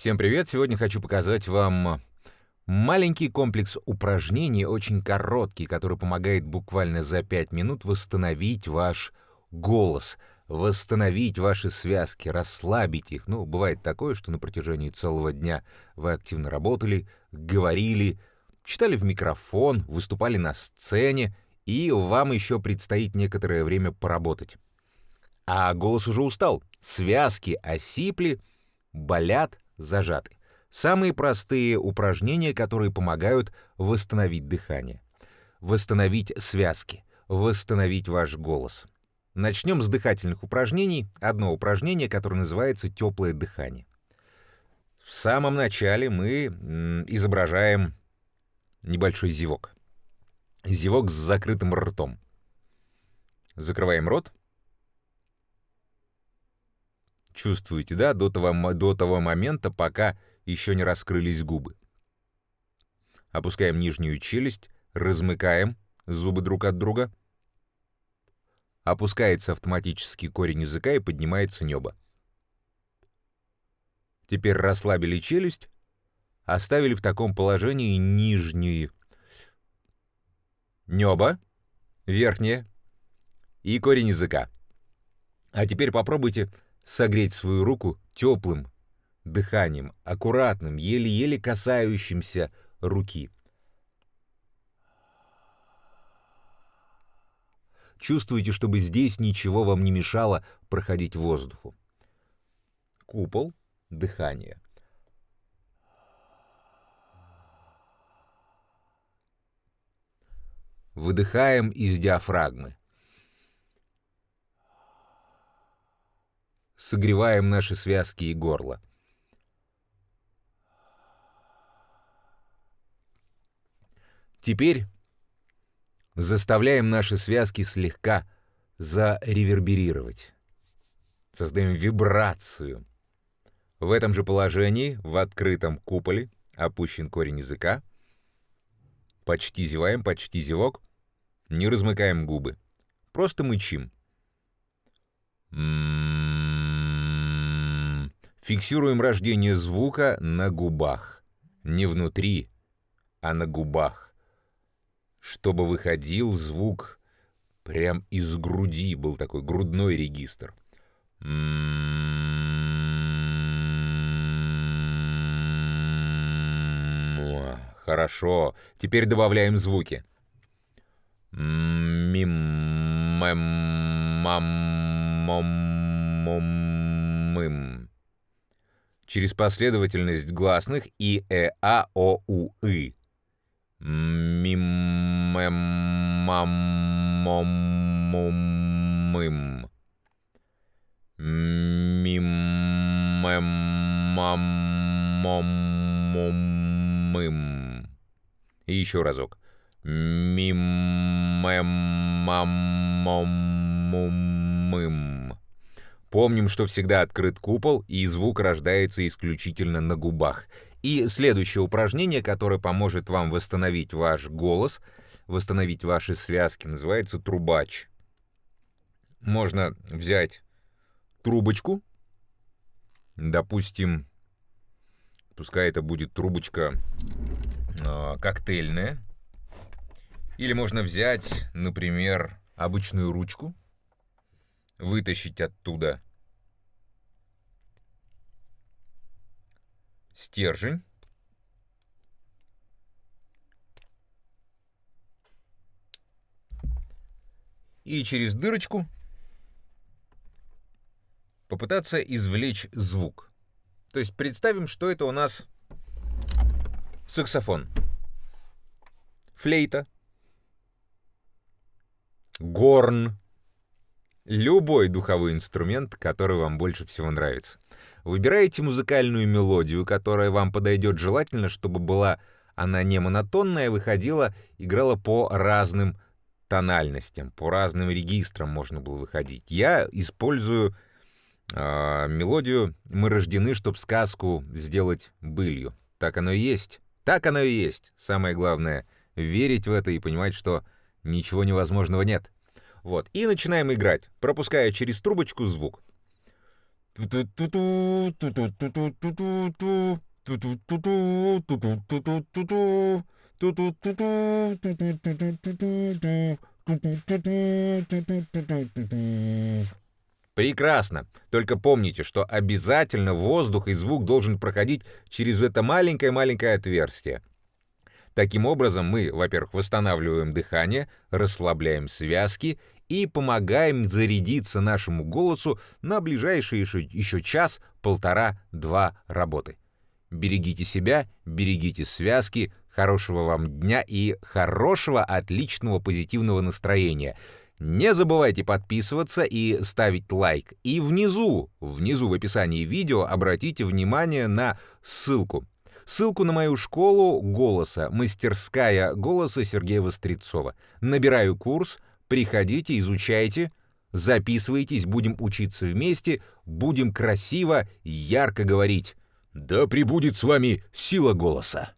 Всем привет! Сегодня хочу показать вам маленький комплекс упражнений, очень короткий, который помогает буквально за 5 минут восстановить ваш голос, восстановить ваши связки, расслабить их. Ну, бывает такое, что на протяжении целого дня вы активно работали, говорили, читали в микрофон, выступали на сцене, и вам еще предстоит некоторое время поработать. А голос уже устал, связки осипли, болят, зажаты. Самые простые упражнения, которые помогают восстановить дыхание, восстановить связки, восстановить ваш голос. Начнем с дыхательных упражнений. Одно упражнение, которое называется «теплое дыхание». В самом начале мы изображаем небольшой зевок. Зевок с закрытым ртом. Закрываем рот. Чувствуете, да, до того, до того момента, пока еще не раскрылись губы. Опускаем нижнюю челюсть, размыкаем зубы друг от друга. Опускается автоматически корень языка и поднимается небо. Теперь расслабили челюсть, оставили в таком положении нижнюю небо, верхнее и корень языка. А теперь попробуйте согреть свою руку теплым дыханием, аккуратным, еле-еле касающимся руки. Чувствуете, чтобы здесь ничего вам не мешало проходить воздуху. Купол, дыхание. Выдыхаем из диафрагмы. Согреваем наши связки и горло. Теперь заставляем наши связки слегка зареверберировать. Создаем вибрацию. В этом же положении, в открытом куполе, опущен корень языка. Почти зеваем, почти зевок. Не размыкаем губы. Просто мычим. Фиксируем рождение звука на губах. Не внутри, а на губах чтобы выходил звук прям из груди, был такой грудной регистр. Хорошо. Теперь добавляем звуки. Мим, мэм, мам, мом, мым. Через последовательность гласных и, э, а, о, у, и. Мим, мэм. Мим. И еще разок. Мим, мэм, мам, мом. Помним, что всегда открыт купол, и звук рождается исключительно на губах — и следующее упражнение, которое поможет вам восстановить ваш голос, восстановить ваши связки, называется трубач. Можно взять трубочку, допустим, пускай это будет трубочка э, коктейльная, или можно взять, например, обычную ручку, вытащить оттуда стержень. И через дырочку попытаться извлечь звук. То есть представим, что это у нас саксофон, флейта, горн, любой духовой инструмент, который вам больше всего нравится. Выбираете музыкальную мелодию, которая вам подойдет желательно, чтобы была она не монотонная, выходила, играла по разным тональностям, по разным регистрам можно было выходить. Я использую э, мелодию «Мы рождены, чтобы сказку сделать былью». Так оно и есть. Так оно и есть. Самое главное — верить в это и понимать, что ничего невозможного нет. Вот. И начинаем играть, пропуская через трубочку звук. Прекрасно. Только помните, что обязательно воздух и звук должен проходить через это маленькое-маленькое отверстие. Таким образом, мы, во-первых, восстанавливаем дыхание, расслабляем связки и помогаем зарядиться нашему голосу на ближайшие еще, час, полтора, два работы. Берегите себя, берегите связки, хорошего вам дня и хорошего, отличного, позитивного настроения. Не забывайте подписываться и ставить лайк. И внизу, внизу в описании видео обратите внимание на ссылку. Ссылку на мою школу голоса, мастерская голоса Сергея Вострецова. Набираю курс, приходите, изучайте, записывайтесь, будем учиться вместе, будем красиво, ярко говорить. Да пребудет с вами сила голоса.